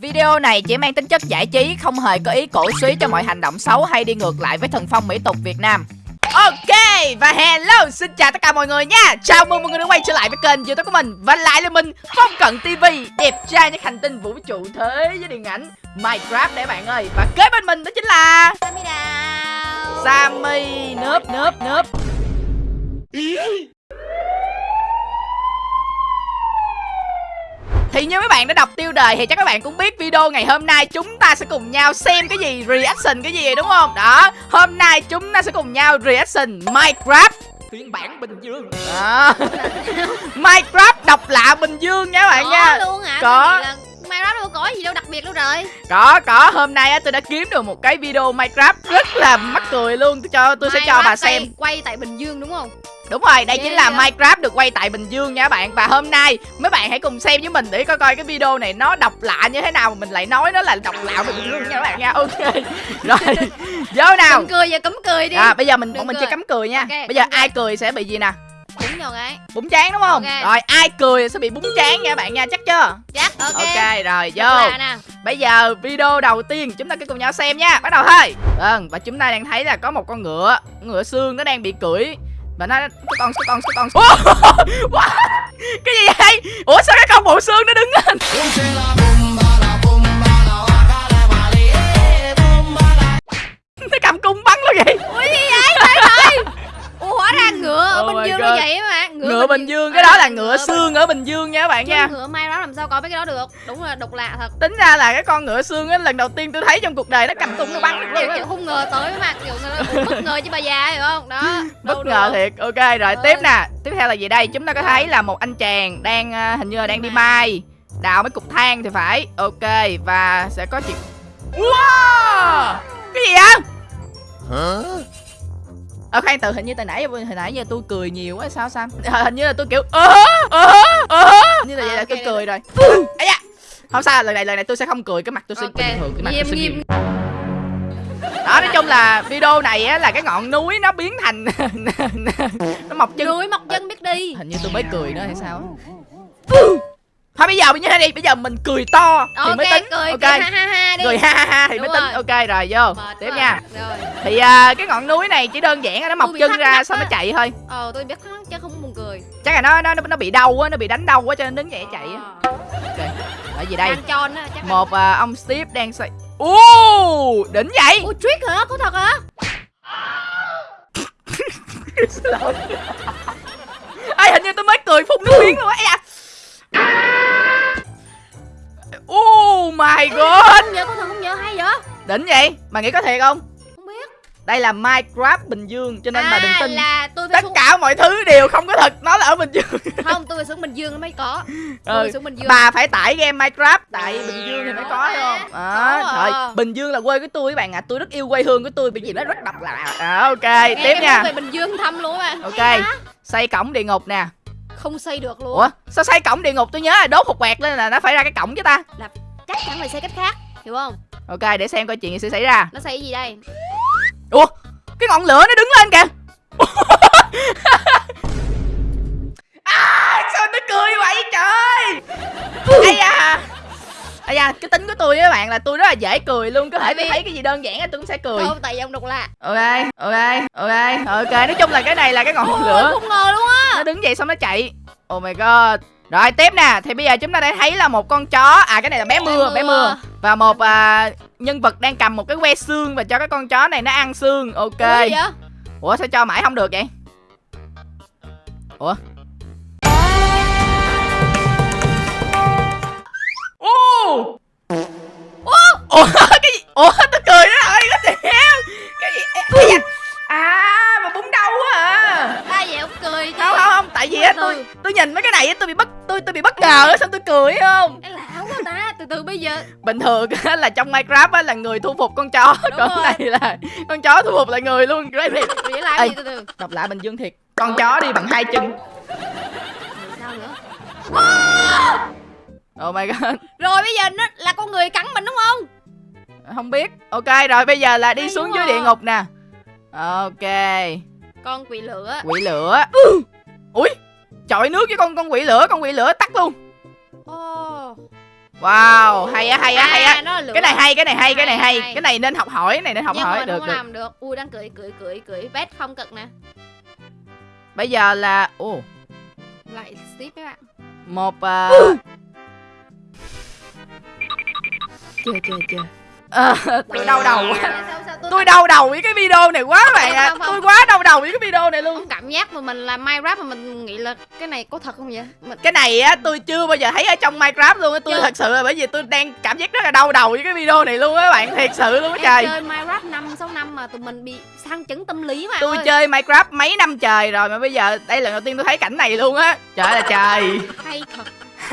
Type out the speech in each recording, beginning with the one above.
Video này chỉ mang tính chất giải trí, không hề có ý cổ suý cho mọi hành động xấu hay đi ngược lại với thần phong mỹ tục Việt Nam. Ok, và hello, xin chào tất cả mọi người nha. Chào mừng mọi người đã quay trở lại với kênh youtube của mình. Và lại là mình, Phong Cận TV Đẹp trai nhất hành tinh vũ trụ thế với điện ảnh Minecraft đấy bạn ơi. Và kế bên mình đó chính là Sammy Đào. Sammy Nớp nớp nớp Thì như mấy bạn đã đọc tiêu đề thì chắc các bạn cũng biết video ngày hôm nay chúng ta sẽ cùng nhau xem cái gì reaction cái gì đúng không? Đó, hôm nay chúng ta sẽ cùng nhau reaction Minecraft phiên bản Bình Dương. Đó. Minecraft độc lạ Bình Dương nha các bạn Có nha. luôn hả Có. Minecraft đâu có gì đâu đặc biệt đâu rồi Có có hôm nay á tôi đã kiếm được một cái video Minecraft rất là mắc cười luôn. Tôi cho tôi sẽ cho Minecraft bà xem. quay- Quay tại Bình Dương đúng không Đúng rồi, đây chính là? Minecraft được quay tại Bình Dương nha các bạn. Và hôm nay mấy bạn hãy cùng xem với mình để coi coi cái video này nó độc lạ như thế nào Mà mình lại nói nó là độc lạ Bình Dương nha các bạn nha. Ok. Rồi, vô nào. Cấm cười giờ cấm cười đi. À, Bây giờ mình bọn mình cười. chơi cắm cười nha. Ok, Bây giờ cười. ai cười sẽ bị gì nè? Đúng rồi cái. Búng chán đúng không? Ok. Rồi ai cười sẽ bị búng chán nha các bạn nha chắc chưa? Chắc ok. Ok rồi vô. Bây giờ video đầu tiên chúng ta cứ cùng nhau xem nha. Bắt đầu thôi. Vâng và chúng ta đang thấy là có một con ngựa Ngựa xương nó đang bị cưỡi Và nó cái con cái con cái con! Cái gì vậy? Ủa sao cái con bộ xương nó đứng lên? Nó cầm cung bắn luôn vậy. Ui gì vậy? Trời ơi. Ủa hóa ra ngựa ở Oh Bình Dương nó vậy mà. Ngựa Bình Dương cái đó là ngựa Bình- xương ở Bình Dương nha các bạn nha. ngựa Minecraft làm sao có mấy cái đó được. Đúng là độc lạ thật. Tính ra là cái con ngựa xương á lần đầu tiên tôi thấy trong cuộc đời nó cầm cung nó bắn Kiểu, kiểu không ngờ tới mà kiểu người bất ngờ chứ bà già hiểu không? Đó bất ngờ được. thiệt. Ok rồi Ơi. tiếp nè. Tiếp theo là gì đây chúng ta có thấy là một anh chàng đang ờ, hình như là đang đi mai đào mấy cục than thì phải. Ok và sẽ có chuyện. Wow! Cái gì vậy ờ khoan từ hình như từ nãy hồi nãy giờ tôi cười nhiều quá sao sao? Ờ, hình như là tôi kiểu ơ ơ ơ hình như là vậy À, là ok, tôi cười rồi. Ấy da. Không sao lần này lần này tôi sẽ không cười cái mặt tôi sẽ bình thường cái mặt nghiêm, tôi sẽ nghiêm. đó nói chung là video này á là cái ngọn núi nó biến thành nó mọc chân. Núi mọc chân biết đi. Hình như tôi mới cười nữa hay sao. Thôi bây giờ như thế đi bây giờ mình cười to thì ok mới tính cười ok. cười ha ha ha đi. Cười ha ha ha thì Đúng mới tính. rồi. ok rồi vô. Mệt tiếp quá. nha. Rồi. Thì à, cái ngọn núi này chỉ đơn giản là nó mọc chân ra xong nó chạy thôi. Ờ tôi biết thắc mắc chứ không buồn cười. Chắc là nó nó nó bị đau á nó bị đánh đau quá cho nên đứng dậy chạy á. Ờ. ok ở gì đây? Một à, ông Steve đang xoay ô đỉnh vậy! Ủa trick hả? Có thật hả? Ê, hình như tôi mới cười phun nước miếng luôn á my god nhớ có thật không nhớ hay vậy? Đỉnh vậy? Mà nghĩ có thiệt không? Không biết. Đây là Minecraft Bình Dương Cho nên bà đừng à tin. là tôi phải Tất xuống cả mọi thứ đều không có thật Nó là ở Bình Dương. Không tôi phải xuống Bình Dương nó mới có. Tôi ừ. xuống Bình Dương. Bà phải tải game Minecraft Tại Bình Dương thì mới có thấy không? à, à. Thôi Bình Dương là quê của tôi các bạn ạ. Tôi rất yêu quê hương của tôi Bởi vì nó rất độc lạ. À, Ok Nghe tiếp cái nha. về Bình Dương thăm luôn à Ok? Xây cổng địa ngục nè. Không xây được luôn. Ủa sao xây cổng địa ngục? Tôi nhớ là đốt một quẹt lên là nó phải ra cái cổng chứ ta chắc chắn phải xây cách khác. Hiểu không? Ok để xem coi chuyện gì sẽ xảy ra. Nó cái gì đây? Ủa cái ngọn lửa nó đứng lên kìa. À, Sao nó cười vậy trời? Ây da. Ây da cái tính của tôi á các bạn là tôi rất là dễ cười luôn. Có thể tôi thấy cái gì đơn giản là tôi cũng sẽ cười. Không tại vì ông độc lạ. Ok ok ok. Ok Nói chung là cái này là cái ngọn lửa. không ngờ luôn á. Nó đứng dậy xong nó chạy. Oh my god Rồi tiếp nè. Thì bây giờ chúng ta đã thấy là một con chó. À cái này là bé mưa bé mưa. Và một à, nhân vật đang cầm một cái que xương Và cho cái con chó này nó ăn xương. Ok. Ủa gì vậy? Ủa sao cho mãi không được vậy? Ủa? Ủa? Ủa từ từ bây giờ bình thường á là trong minecraft á là người thu phục con chó. Đúng còn rồi. này là con chó thu phục lại người luôn. Ê. gì từ từ. đọc lại bình dương thiệt. Con chó đi bằng hai chân. Sao nữa? Oh my god. Rồi bây giờ nó là con người cắn mình đúng không? Không biết. Ok rồi bây giờ là đi Hay xuống quá. dưới địa ngục nè. Ok. Con quỷ lửa. Quỷ lửa. Ui chọi nước với con con quỷ lửa con quỷ lửa tắt luôn. Ồ wow hay á hay á hay á. À, cái này hay cái này hay cái này Hay, cái này nên học hỏi cái này nên học nhưng hỏi. được không được. làm được. Ui đang cười cười cười cười. Vét không cực nè. Bây giờ là ồ. Lại tiếp các bạn. Một uh... chưa chưa chưa. Ờ, tôi đau đầu quá Sao tôi đau đầu với cái video này quá các bạn ạ Không, không, tôi quá đau đầu với cái video này luôn Không cảm giác mà mình làm Minecraft mà mình nghĩ là cái này có thật không vậy? Mình cái này á tôi chưa bao giờ thấy ở trong minecraft luôn á tôi Chưa. thật sự là bởi vì tôi đang cảm giác rất là đau đầu với cái video này luôn á các bạn thiệt sự luôn á trời chơi Minecraft 5 6 năm mà tụi mình bị sang chấn tâm lý mà. tôi chơi minecraft mấy năm trời rồi mà bây giờ đây là lần đầu tiên tôi thấy cảnh này luôn á trời là trời hay thật.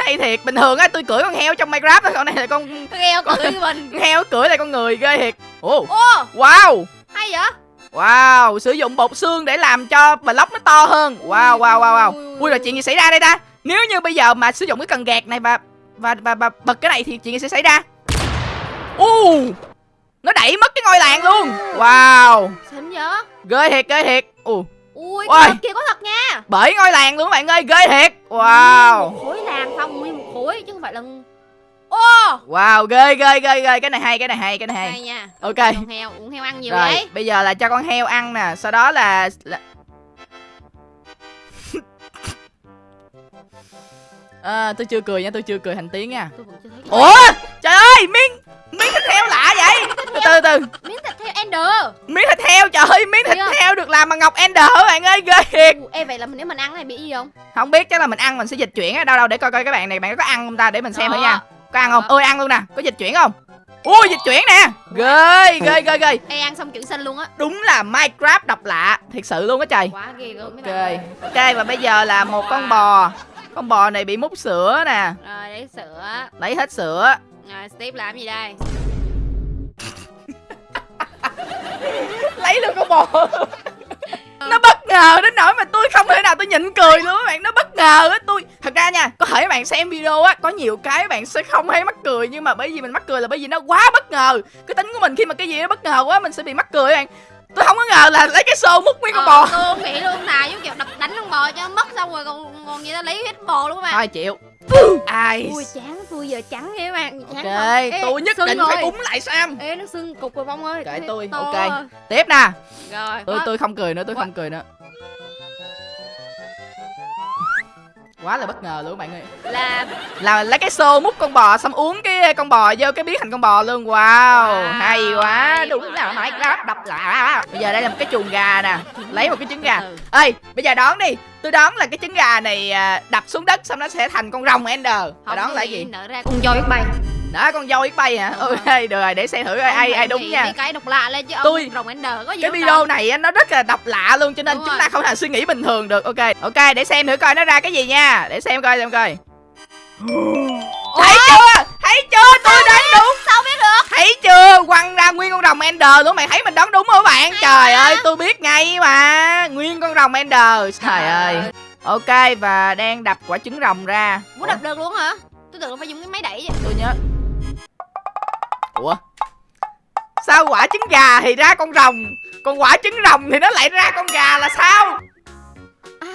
Hay thiệt. Bình thường á tôi cưỡi con heo trong minecraft á con này là con cười với mình. con heo cưỡi là con người ghê thiệt. Ồ Ô, wow. hay vậy? wow sử dụng bột xương để làm cho block nó to hơn. Wow wow wow wow. Ui. Là chuyện gì xảy ra đây ta? Nếu như bây giờ mà sử dụng cái cần gạt này và và và, và bật cái này thì chuyện gì sẽ xảy ra? U nó đẩy mất cái ngôi làng luôn. Wow. Xịn vậy? ghê thiệt ghê thiệt. Ù Ui, Ôi. cái thật kia có thật nha. bởi ngôi làng luôn các bạn ơi ghê thiệt wow Một khối làm không, nguyên một khối chứ không phải là Ô, wow ghê ghê ghê ghê cái này hay cái này hay cái này hay hay nha. ok Con heo, uống heo ăn nhiều rồi đấy. bây giờ là cho con heo ăn nè sau đó là, là... à, tôi chưa cười nha tôi chưa cười thành tiếng nha Tôi vẫn chưa thấy. ủa trời ơi miếng miếng thịt heo lạ vậy? Từ từ từ. Miếng thịt heo Ender. miếng thịt heo trời ơi miếng thịt heo được làm bằng ngọc ender các bạn ơi? Ghê thiệt. Ê vậy là nếu mình ăn này bị gì không? không biết chắc là mình ăn mình sẽ dịch chuyển ở đâu đâu để coi coi các bạn này bạn có ăn không ta? Để mình xem thử nha. Có ăn không? Ơi ăn luôn nè. Có dịch chuyển không? Ui dịch chuyển nè. Ghê ghê ghê ghê. Ê ăn xong chuyển xanh luôn á. đúng là minecraft độc lạ. Thiệt sự luôn á trời. Quá ghê gớm mấy ok và bây giờ là một con bò. Con bò này bị múc sữa nè. Rồi lấy sữa. lấy hết sữa rồi Steve làm gì đây? lấy luôn con bò. Nó bất ngờ đến nỗi mà tôi không thể nào tôi nhịn cười luôn các bạn. Nó bất ngờ á, tôi, thật ra nha, có thể các bạn xem video á, có nhiều cái bạn sẽ không thấy mắc cười, nhưng mà bởi vì mình mắc cười là bởi vì nó quá bất ngờ. Cái tính của mình khi mà cái gì nó bất ngờ quá, mình sẽ bị mắc cười các bạn tôi không có ngờ là lấy cái xô múc nguyên con Ờ, bò Tôi không nghĩ luôn là giống kiểu đập đánh con bò cho mất xong rồi còn còn gì ta lấy hết bò luôn các bạn. thôi chịu ai Ui chán tôi giờ trắng vậy các bạn. Chán ok? Ê, tôi nhất định rồi. phải búng lại sam Ê nó sưng cục rồi bông ơi. Kệ tôi, ok. tiếp nè Rồi. tôi tôi không cười nữa tôi không cười nữa quá là bất ngờ luôn bạn ơi. Là là lấy cái xô múc con bò xong uống cái con bò vô cái biến thành con bò luôn. Wow, Wow, hay quá hay đúng quá. là nói đó đập lạ. Bây giờ đây là một cái chuồng gà nè lấy một cái trứng gà. Ừ. ơi bây giờ đón đi tôi đoán là cái trứng gà này à, đập xuống đất xong nó sẽ thành con rồng ender. Không có là gì gì? nở ra con voi biết bay đó con dâu biết bay hả? Ok được rồi để xem thử ai ai, ai đúng nha. cái độc lạ lên chứ Tôi- rồng ender có gì cái video đâu. này nó rất là độc lạ luôn cho nên Đúng chúng rồi. ta không thể suy nghĩ bình thường được. Ok ok để xem thử coi nó ra cái gì nha. Để xem coi xem coi. Thấy chưa? Thấy chưa? Tôi đoán đúng. Sao biết được? Thấy chưa? Quăng ra nguyên con rồng ender luôn mày thấy mình đoán đúng không bạn? Trời ơi tôi biết ngay mà. Nguyên con rồng ender. Trời ơi. ok và đang đập quả trứng rồng ra. Ủa đập được luôn hả? Tôi tưởng phải dùng cái máy đẩy vậy. Tôi nhớ ủa? Sao quả trứng gà thì ra con rồng còn quả trứng rồng thì nó lại ra con gà là sao? À,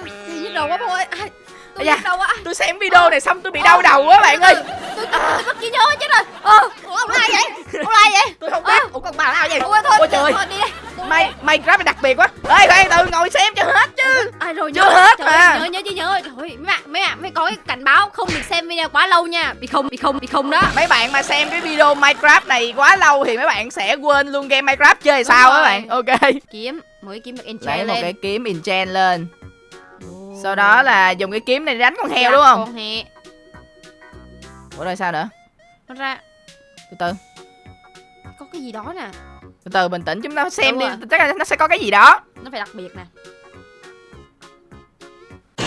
đầu quá bố ơi. À, tôi nhức đầu quá. tôi xem video này xong tôi bị đau đầu quá bạn ơi tôi mất trí nhớ chết rồi. Ờ ủa ông lai vậy? Ông lai vậy? Tôi không biết. Ủa con bà nào vậy ủa thôi ôi trời thôi đi đây mày mày grab đặc biệt quá. Ê khoan từ ngồi xem cho hết chứ. Ai rồi Chưa nhớ? hết trời mà. nhớ nhớ chứ nhớ. Trời ơi, mấy bạn mấy bạn mới có cái cảnh báo không được xem video quá lâu nha. Bị không bị không bị không đó. Mấy bạn mà xem cái video minecraft này quá lâu thì mấy bạn sẽ quên luôn game minecraft chơi sao rồi. các bạn. Ok. Kiếm mới kiếm được lấy enchant một lên. cái kiếm enchant lên. Sau đó là dùng cái kiếm này đánh con heo đúng không? con heo ủa rồi sao nữa? Nó ra từ từ. Có cái gì đó nè. Từ từ bình tĩnh chúng ta xem Đúng đi. rồi. chắc là nó sẽ có cái gì đó. Nó phải đặc biệt nè.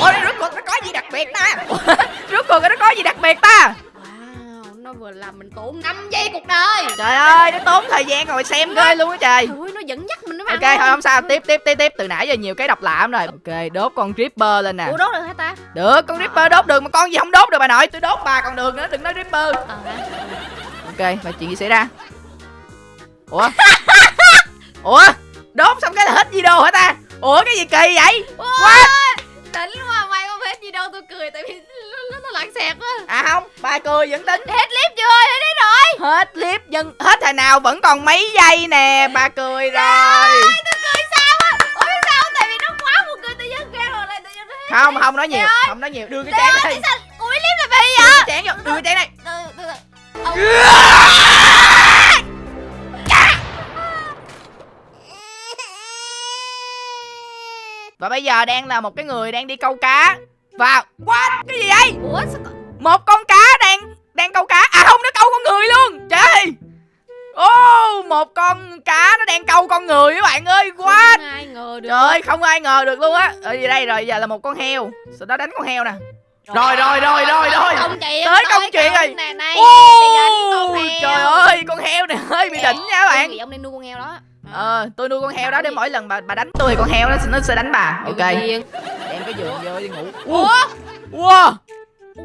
Ôi rốt cuộc nó có gì đặc biệt ta? Rốt cuộc nó có gì đặc biệt ta? Wow nó vừa làm mình tốn 5 giây cuộc đời. Trời ơi nó tốn thời gian ngồi xem ghê luôn á trời. Trời ơi, nó dẫn dắt ok thôi không. sao tiếp tiếp tiếp tiếp. Từ nãy giờ nhiều cái độc lạ lắm rồi. Ok đốt con ripper lên nè. Ủa đốt được hả ta? Được con ripper đốt được mà con gì không đốt được bà nội? Tôi đốt bà còn được nữa đừng nói ripper ờ. Ok và chuyện gì xảy ra? Ủa? Ủa? Đốt xong cái là hết video hả ta? Ủa cái gì kỳ vậy? What? đỉnh quá mày không gì đâu tôi cười tại vì nó, nó, lãng xẹt á À không, ba cười vẫn tính. Hết clip chưa hết clip rồi Hết clip nhưng hết thằng nào vẫn còn mấy giây nè. Ba cười rồi. tôi cười sao á? Ủa sao không? tại vì nó quá một cười tự nhiên kêu rồi lại tự nhiên Không, không nói nhiều Không nói nhiều, đưa cái chén đây sao? Cuối clip là vì Đưa vậy cái chén vô, đưa cái chén Ông- Và bây giờ đang là một cái người đang đi câu cá. Và What? Cái gì vậy? ủa sao có- Một con cá đang câu cá. À không, nó câu con người luôn. Trời. Ô, một con cá nó đang câu con người các bạn ơi. What? không ai ngờ được. Trời ơi, không ai ngờ được luôn á. Ở gì đây rồi, giờ là một con heo. Sau đó đánh con heo nè. Rồi, rồi, rồi, rồi, rồi. Tới công chuyện rồi. Trời ơi, con heo này hơi bị đỉnh nha các bạn. ông nên nuôi con heo đó. Ờ, tôi nuôi con heo đó để mỗi lần bà bà đánh tôi thì con heo nó, nó sẽ đánh bà. Ok. Đem cái giường vô đi ngủ. Ủa? Wow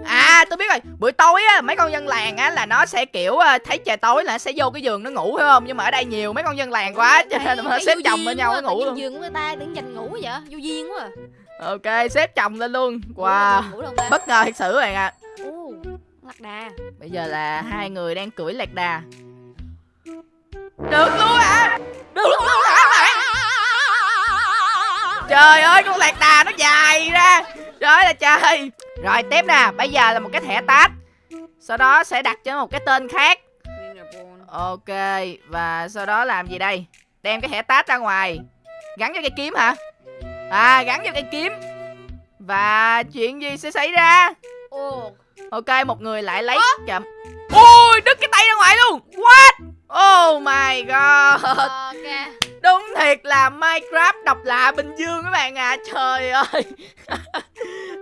À tôi biết rồi. Buổi tối á mấy con dân làng á là nó sẽ kiểu ờ, thấy trời tối là nó sẽ vô cái giường nó ngủ phải không? Nhưng mà ở đây nhiều mấy con dân làng quá cho nên là xếp chồng bên nhau nó ngủ luôn. giường của người ta đứng dành ngủ vậy vô duyên quá à. Ok xếp chồng lên luôn. Wow. Bất ngờ thật sự bạn ạ. Lạc đà. Bây giờ là hai người đang cưỡi lạc đà. Được luôn hả? Được luôn hả bạn? Trời ơi con lạc đà nó dài ra. Trời ơi là trời Rồi tiếp nè Bây giờ là một cái thẻ tát. Sau đó sẽ đặt cho một cái tên khác. Ok Và sau đó làm gì đây? Đem cái thẻ tát ra ngoài. Gắn cho cây kiếm hả? À gắn cho cây kiếm. Và chuyện gì sẽ xảy ra? Ok một người lại lấy chậm. Ôi đứt cái tay ra ngoài luôn. What? Oh my god. Đúng thiệt là Minecraft độc lạ Bình Dương các bạn à. Trời ơi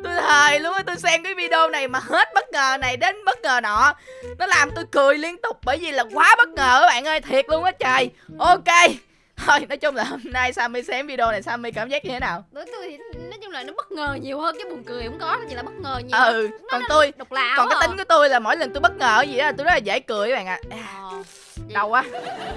Tôi thề luôn á Tôi xem cái video này mà hết bất ngờ này đến bất ngờ nọ. Nó làm tôi cười liên tục Bởi vì là quá bất ngờ các bạn ơi Thiệt luôn á trời. Ok. Thôi nói chung là hôm nay Sammy xem video này Sammy cảm giác như thế nào? Đối tôi thì nói chung là nó bất ngờ nhiều hơn cái buồn cười không có nó chỉ là bất ngờ nhiều Ừ Còn tôi độc lạ Còn cái à. tính của tôi là mỗi lần tôi bất ngờ gì đó là tôi rất là dễ cười các bạn ạ. Ờ. đau quá.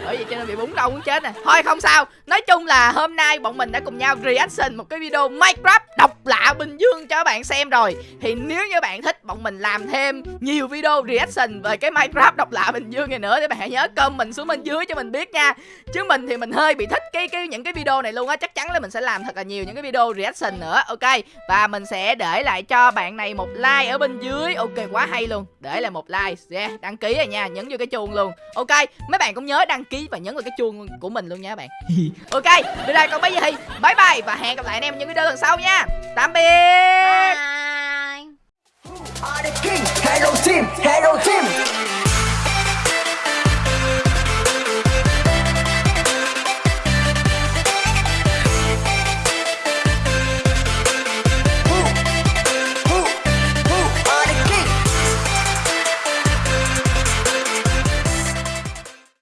Bởi vì cho nên bị búng đau muốn chết nè. Thôi không sao. Nói chung là hôm nay bọn mình đã cùng nhau reaction một cái video minecraft độc lạ bình dương cho các bạn xem rồi. Thì nếu như bạn thích bọn mình làm thêm nhiều video reaction về cái minecraft độc lạ bình dương này nữa thì bạn hãy nhớ comment xuống bên dưới cho mình biết nha. Chứ mình thì mình hơi bị thích cái cái những cái video này luôn á. Chắc chắn là mình sẽ làm thật là nhiều những cái video reaction nữa ok? Và mình sẽ để lại cho bạn này một like ở bên dưới. Ok quá hay luôn. Để lại một like. Yeah, đăng ký rồi nha. Nhấn vô cái chuông luôn. Ok mấy bạn cũng nhớ đăng ký và nhấn vào cái chuông của mình luôn nha các bạn. Ok từ đây còn bây giờ thì bye bye và hẹn gặp lại anh em những video lần sau nha tạm biệt Bye. Are the king, hello team, hello team.